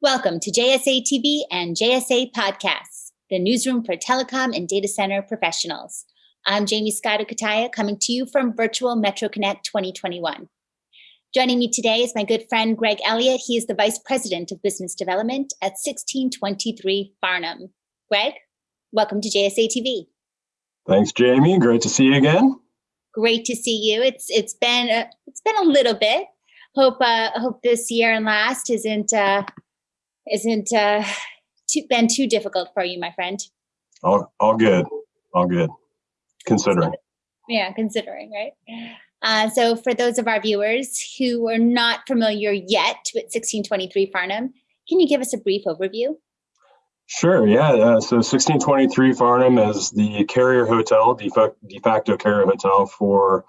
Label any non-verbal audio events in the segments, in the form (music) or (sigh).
Welcome to JSA TV and JSA Podcasts, the newsroom for telecom and data center professionals. I'm Jaymie Scotto Cutaia coming to you from virtual Metro Connect 2021. Joining me today is my good friend Greg Elliott. He is the Vice President of Business Development at 1623 Farnam. Greg, welcome to JSA TV. Thanks, Jamie. Great to see you again. Great to see you. It's it's been a, it's been a little bit. Hope uh, hope this year and last isn't uh, isn't uh, too, been too difficult for you, my friend. All, all good, all good, considering. Yeah, considering, right? Uh, so for those of our viewers who are not familiar yet with 1623 Farnam, can you give us a brief overview? Sure, yeah. Uh, so 1623 Farnam is the carrier hotel, de facto carrier hotel for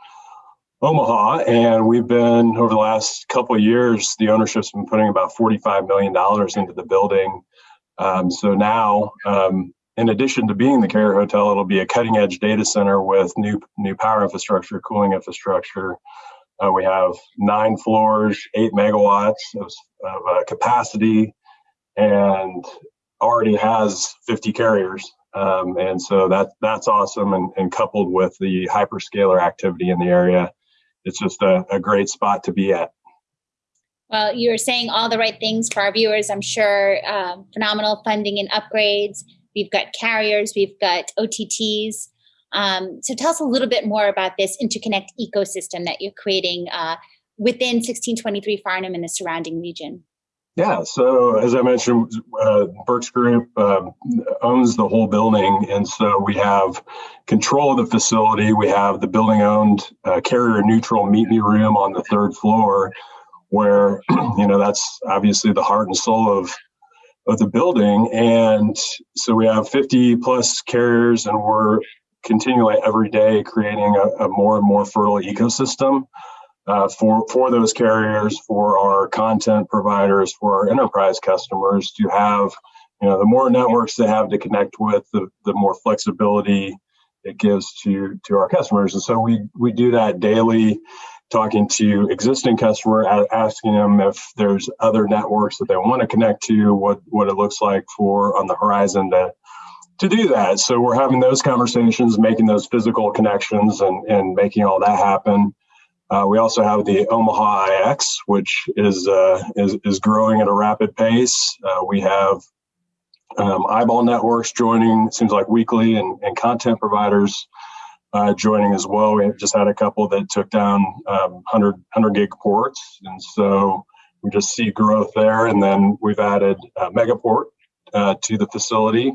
Omaha, and we've been over the last couple of years. The ownership's been putting about forty-five million dollars into the building. Um, so now, um, in addition to being the carrier hotel, it'll be a cutting-edge data center with new new power infrastructure, cooling infrastructure. Uh, we have nine floors, eight megawatts of, of uh, capacity, and already has 50 carriers. Um, and so that that's awesome. And, and coupled with the hyperscaler activity in the area, it's just a, a great spot to be at. Well, you're saying all the right things for our viewers, I'm sure. Um, phenomenal funding and upgrades. We've got carriers, we've got OTTs. Um, so tell us a little bit more about this interconnect ecosystem that you're creating uh, within 1623 Farnam and the surrounding region. Yeah, so as I mentioned, uh, Group uh, owns the whole building, and so we have control of the facility. We have the building-owned uh, carrier-neutral meet-me room on the third floor, where (clears throat) you know that's obviously the heart and soul of of the building. And so we have 50 plus carriers, and we're continually every day creating a, a more and more fertile ecosystem uh, for, for those carriers, for our content providers, for our enterprise customers to have, you know, the more networks they have to connect with, the, the more flexibility it gives to, to our customers. And so we, we do that daily, talking to existing customer, asking them if there's other networks that they want to connect to, what, what it looks like for on the horizon to, to do that. So we're having those conversations, making those physical connections and, and making all that happen. Uh, we also have the Omaha IX, which is, uh, is, is growing at a rapid pace. Uh, we have um, eyeball networks joining, seems like weekly, and, and content providers uh, joining as well. We just had a couple that took down um, 100, 100 gig ports. And so we just see growth there. And then we've added Megaport uh, to the facility.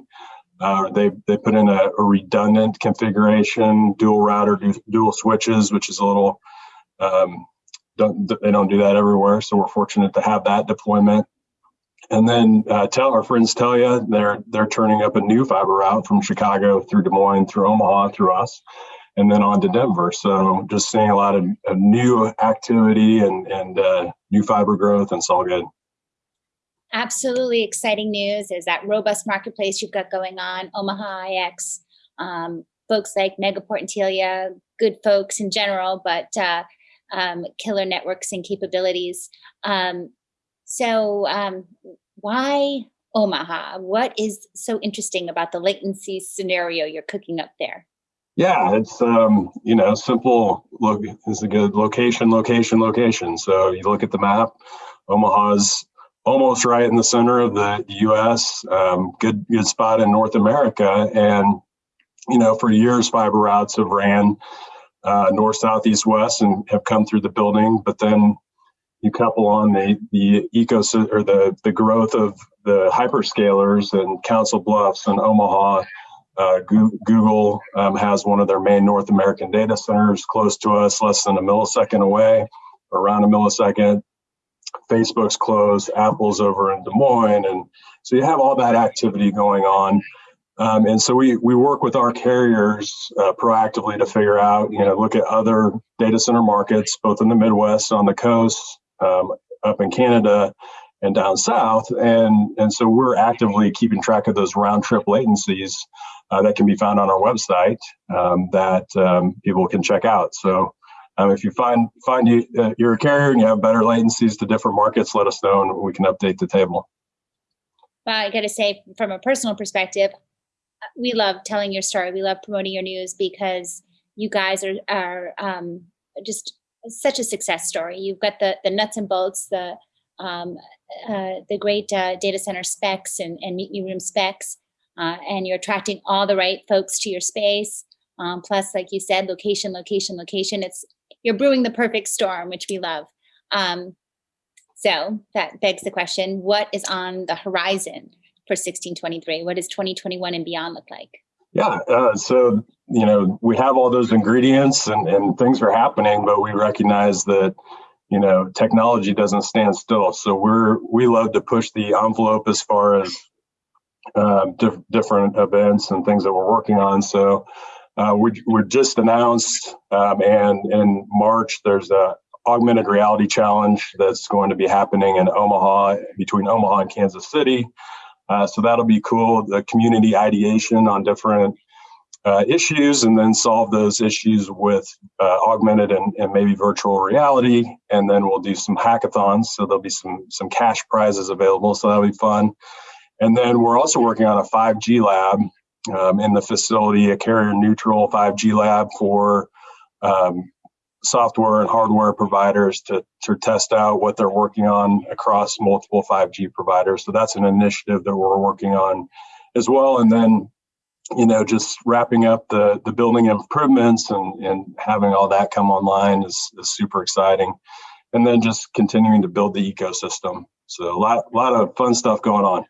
Uh, they they put in a, a, redundant configuration, dual router, dual switches, which is a little um, don't, they don't do that everywhere, so we're fortunate to have that deployment. And then uh, tell our friends tell you they're they're turning up a new fiber route from Chicago through Des Moines, through Omaha, through us, and then on to Denver. So just seeing a lot of, of new activity and and uh, new fiber growth, and it's all good. Absolutely exciting news is that robust marketplace you've got going on, Omaha IX, um, folks like Megaport and Telia, good folks in general, but uh, um, killer networks and capabilities. Um, so um, why Omaha? What is so interesting about the latency scenario you're cooking up there? Yeah, it's um, you know simple. Look, is a good location, location, location. So you look at the map. Omaha's almost right in the center of the U.S. Um, good good spot in North America, and you know for years fiber routes have ran uh, north, south, east, west, and have come through the building. But then you couple on the the ecosystem or the the growth of the hyperscalers and Council Bluffs and Omaha. Uh, Google um, has one of their main North American data centers close to us, less than a millisecond away, around a millisecond. Facebook's closed, Apple's over in Des Moines, and so you have all that activity going on. Um, and so we, we work with our carriers uh, proactively to figure out, you know, look at other data center markets, both in the Midwest, on the coast, um, up in Canada, and down south. And, and so we're actively keeping track of those round trip latencies uh, that can be found on our website um, that um, people can check out. So um, if you find find you, uh, you're a carrier and you have better latencies to different markets, let us know and we can update the table. Well, I got to say, from a personal perspective, we love telling your story. We love promoting your news because you guys are are um, just such a success story. You've got the the nuts and bolts, the um, uh, the great uh, data center specs and, and meet room specs, uh, and you're attracting all the right folks to your space. Um, plus, like you said, location, location, location. It's you're brewing the perfect storm, which we love. Um, so that begs the question: What is on the horizon for 1623? What does 2021 and beyond look like? Yeah, uh, so you know we have all those ingredients and, and things are happening, but we recognize that you know technology doesn't stand still. So we're we love to push the envelope as far as uh, diff- different events and things that we're working on. So uh, we we just announced, um, and in March there's a augmented reality challenge that's going to be happening in Omaha between Omaha and Kansas City. Uh, so that'll be cool. The community ideation on different uh, issues and then solve those issues with uh, augmented and, and, maybe virtual reality. And then we'll do some hackathons. So there'll be some, some cash prizes available. So that'll be fun. And then we're also working on a 5G lab um, in the facility, a carrier neutral 5G lab for um, software and hardware providers to, to test out what they're working on across multiple 5G providers. So that's an initiative that we're working on as well. And then, you know, just wrapping up the, the building improvements and, and having all that come online is, is super exciting. And then just continuing to build the ecosystem. So a lot, a lot of fun stuff going on.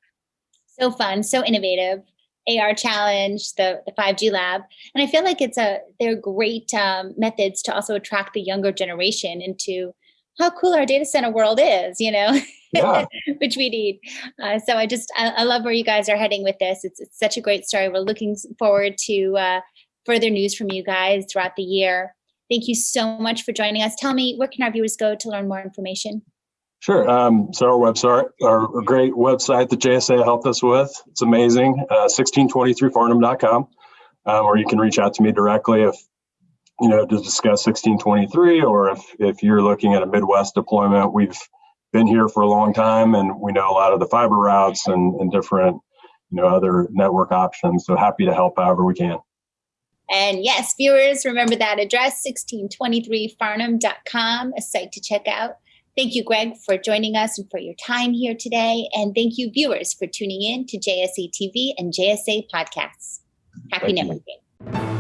So fun, so innovative. AR challenge, the, the 5G lab. And I feel like it's a they're great um, methods to also attract the younger generation into how cool our data center world is, you know, yeah. (laughs) which we need. Uh, so I just I, I, love where you guys are heading with this. It's, it's such a great story. We're looking forward to uh, further news from you guys throughout the year. Thank you so much for joining us. Tell me, where can our viewers go to learn more information? Sure. Um, so our website, our great website that JSA helped us with, it's amazing, uh, 1623farnam.com, um, or you can reach out to me directly if, you know, to discuss 1623, or if, if you're looking at a Midwest deployment, we've been here for a long time and we know a lot of the fiber routes and, and different, you know, other network options. So happy to help however we can. And yes, viewers, remember that address, 1623farnam.com, a site to check out. Thank you, Greg, for joining us and for your time here today. And thank you, viewers, for tuning in to JSA TV and JSA podcasts. Happy thank networking. You.